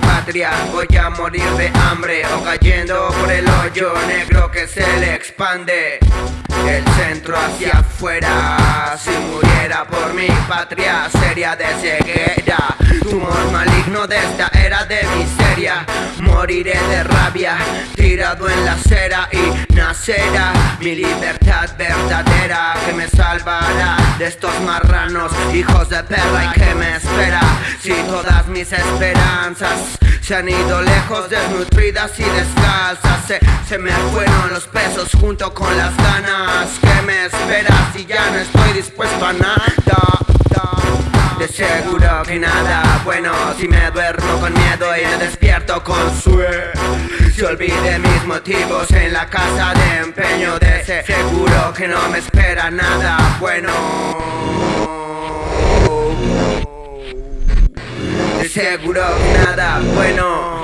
patria Voy a morir de hambre o cayendo por el hoyo negro que se le expande El centro hacia afuera. Si muriera por mi patria sería de ceguera. Tumor maligno de esta era de miseria. Moriré de rabia tirado en la acera y nacerá mi libertad verdadera que me salvará de estos marranos hijos de perra y que me espera. si todas mis esperanzas. Se han ido lejos, desnutridas y descalzas. Se, se me fueron los pesos junto con las ganas. Que me espera si ya no estoy dispuesto a nada de seguro que nada bueno. Si me duermo con miedo y me despierto con sueño. Si olvide mis motivos en la casa de empeño. De seguro que no me espera nada bueno seguro nada bueno.